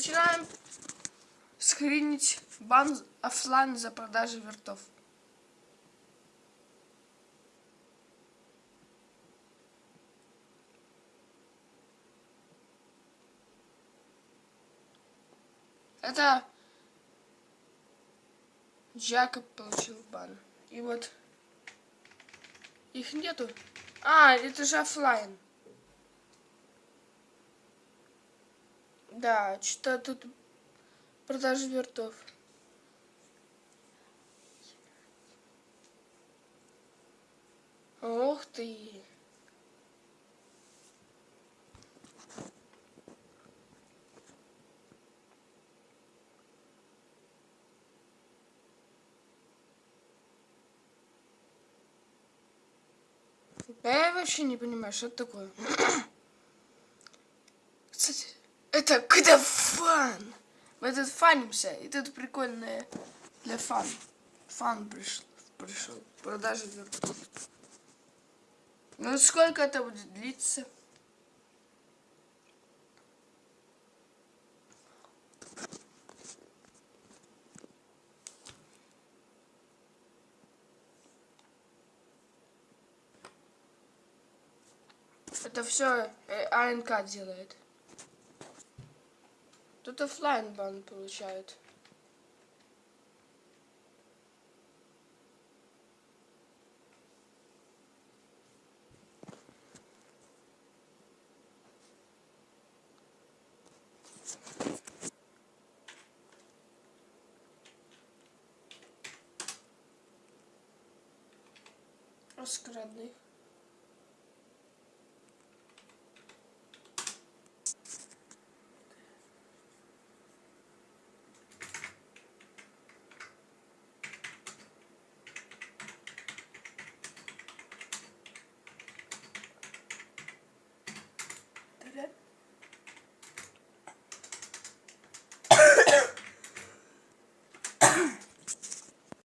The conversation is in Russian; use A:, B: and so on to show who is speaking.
A: Начинаем скринить бан офлайн за продажу вертов. Это Джакоб получил бан. И вот их нету. А, это же офлайн. Да, что тут продажи вертов. Ух ты. Я вообще не понимаю, что это такое. Это когда фан. Мы тут фанимся. И тут прикольное для фан. Фан пришел. пришел. Продажа вертов. Ну сколько это будет длиться? Это все э, АНК делает. Тут офлайн бан получает. Раскрадных.